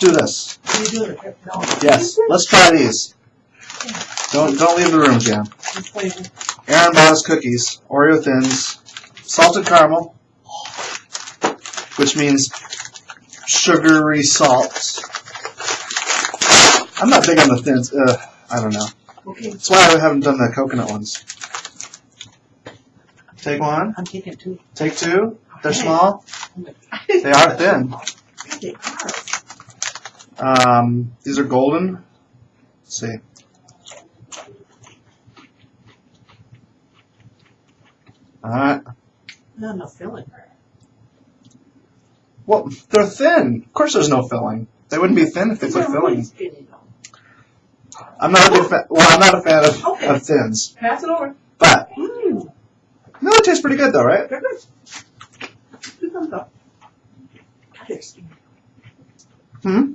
let's do this. Can you do it? No. Yes, let's try these. Don't don't leave the room, Jan. Aaron bought us cookies, Oreo thins, salted caramel, which means sugary salt. I'm not big on the thins. Uh, I don't know. Okay, That's why I haven't done the coconut ones. Take one. I'm taking two. Take two. They're small. They are thin. They are. Um, these are golden. Let's see. All right. Not enough filling. Well, they're thin. Of course, there's no filling. They wouldn't be thin if they put filling. really skinny, though. I'm not a big fan. Well, I'm not a fan of, Okay. of thins, Pass it over. but Mmm, no, it tastes pretty good though, right? they're good. Two thumbs up. God, they're skinny. Hmm.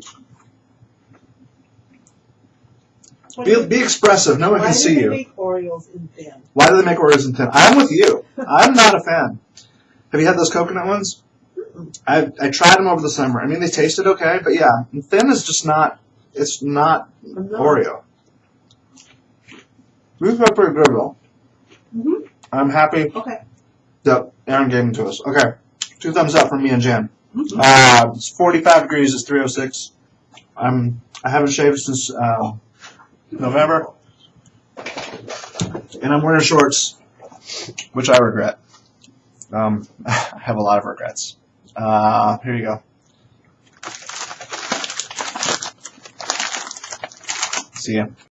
Be, do be expressive. No one Why can do see they you. make Oreos in thin? Why do they make Oreos in thin? I'm with you. I'm not a fan. Have you had those coconut ones? I I tried them over the summer. I mean, they tasted okay, but yeah, and thin is just not. It's not Oreo. These are pretty good though. Mhm. I'm happy Okay. that Aaron gave them to us. Okay, two thumbs up from me and Jen. Mhm. Uh, it's 45 degrees. It's 306. I'm I haven't shaved since uh, November, and I'm wearing shorts, which I regret. Um, I have a lot of regrets. Uh, here you go. See ya.